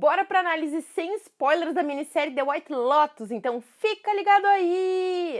bora pra análise sem spoilers da minissérie The White Lotus, então fica ligado aí!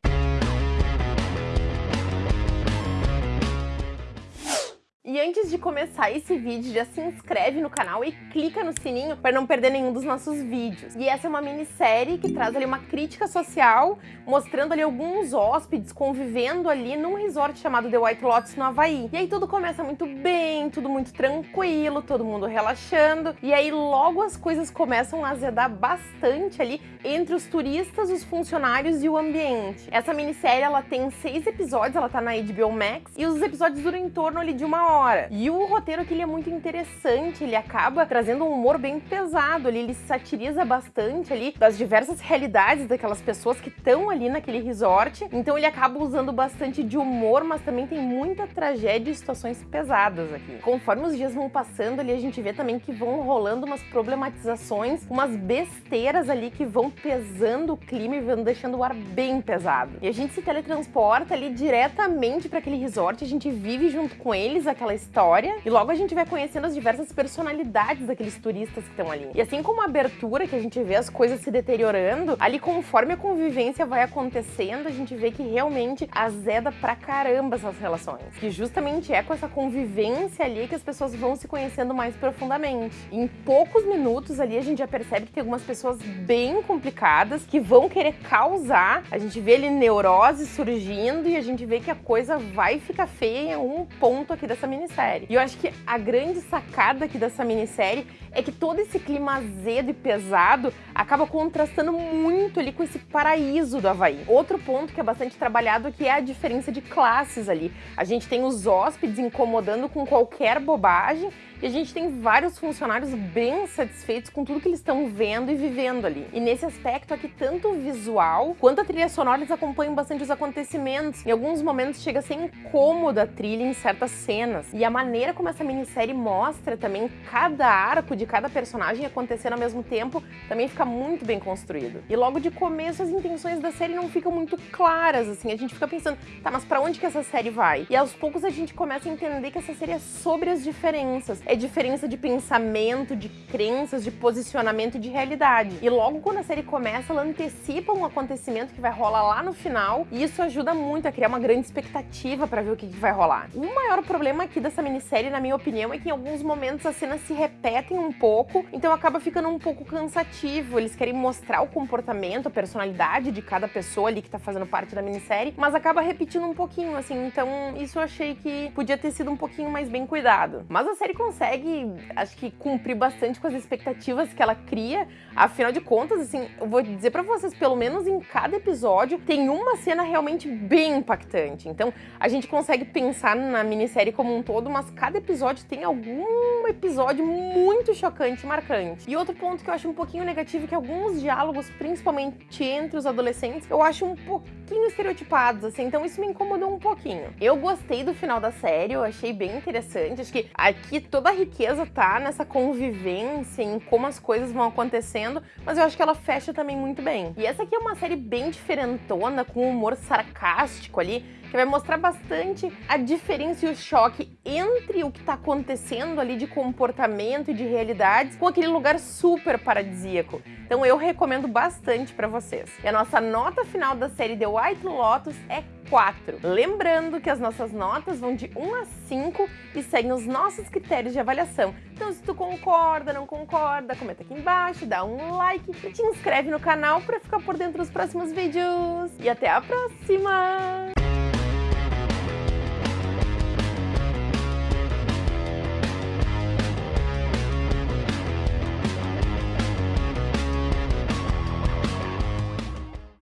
E antes de começar esse vídeo, já se inscreve no canal e clica no sininho para não perder nenhum dos nossos vídeos. E essa é uma minissérie que traz ali uma crítica social, mostrando ali alguns hóspedes convivendo ali num resort chamado The White Lotus no Havaí. E aí tudo começa muito bem, tudo muito tranquilo, todo mundo relaxando. E aí logo as coisas começam a azedar bastante ali entre os turistas, os funcionários e o ambiente. Essa minissérie ela tem seis episódios, ela tá na HBO Max, e os episódios duram em torno ali de uma hora hora. E o roteiro aqui ele é muito interessante, ele acaba trazendo um humor bem pesado ali, ele satiriza bastante ali das diversas realidades daquelas pessoas que estão ali naquele resort. Então ele acaba usando bastante de humor, mas também tem muita tragédia e situações pesadas aqui. Conforme os dias vão passando ali, a gente vê também que vão rolando umas problematizações, umas besteiras ali que vão pesando o clima e vão deixando o ar bem pesado. E a gente se teletransporta ali diretamente para aquele resort, a gente vive junto com eles aquela história e logo a gente vai conhecendo as diversas personalidades daqueles turistas que estão ali. E assim como a abertura, que a gente vê as coisas se deteriorando, ali conforme a convivência vai acontecendo, a gente vê que realmente azeda pra caramba essas relações. Que justamente é com essa convivência ali que as pessoas vão se conhecendo mais profundamente. Em poucos minutos ali a gente já percebe que tem algumas pessoas bem complicadas que vão querer causar. A gente vê ali neurose surgindo e a gente vê que a coisa vai ficar feia em um ponto aqui dessa minissérie. E eu acho que a grande sacada aqui dessa minissérie é que todo esse clima azedo e pesado acaba contrastando muito ali com esse paraíso do Havaí. Outro ponto que é bastante trabalhado que é a diferença de classes ali. A gente tem os hóspedes incomodando com qualquer bobagem e a gente tem vários funcionários bem satisfeitos com tudo que eles estão vendo e vivendo ali. E nesse aspecto aqui, tanto o visual quanto a trilha sonora, eles acompanham bastante os acontecimentos. Em alguns momentos chega a ser incômoda a trilha em certas cenas. E a maneira como essa minissérie mostra também cada arco de cada personagem acontecendo ao mesmo tempo também fica muito bem construído. E logo de começo as intenções da série não ficam muito claras, assim, a gente fica pensando, tá, mas pra onde que essa série vai? E aos poucos a gente começa a entender que essa série é sobre as diferenças é diferença de pensamento, de crenças, de posicionamento de realidade. E logo quando a série começa, ela antecipa um acontecimento que vai rolar lá no final, e isso ajuda muito a criar uma grande expectativa para ver o que, que vai rolar. O maior problema aqui dessa minissérie, na minha opinião, é que em alguns momentos as cenas se repetem um pouco, então acaba ficando um pouco cansativo. Eles querem mostrar o comportamento, a personalidade de cada pessoa ali que tá fazendo parte da minissérie, mas acaba repetindo um pouquinho, assim, então isso eu achei que podia ter sido um pouquinho mais bem cuidado. Mas a série consegue acho que, cumprir bastante com as expectativas que ela cria. Afinal de contas, assim, eu vou dizer pra vocês, pelo menos em cada episódio tem uma cena realmente bem impactante. Então, a gente consegue pensar na minissérie como um todo, mas cada episódio tem algum episódio muito chocante e marcante. E outro ponto que eu acho um pouquinho negativo é que alguns diálogos, principalmente entre os adolescentes, eu acho um pouquinho estereotipados, assim, então isso me incomodou um pouquinho. Eu gostei do final da série, eu achei bem interessante, acho que aqui toda a riqueza tá nessa convivência, em como as coisas vão acontecendo, mas eu acho que ela fecha também muito bem. E essa aqui é uma série bem diferentona, com humor sarcástico ali, que vai mostrar bastante a diferença e o choque entre o que está acontecendo ali de comportamento e de realidades com aquele lugar super paradisíaco. Então eu recomendo bastante para vocês. E a nossa nota final da série The White Lotus é 4. Lembrando que as nossas notas vão de 1 a 5 e seguem os nossos critérios de avaliação. Então se tu concorda, não concorda, comenta aqui embaixo, dá um like e te inscreve no canal para ficar por dentro dos próximos vídeos. E até a próxima!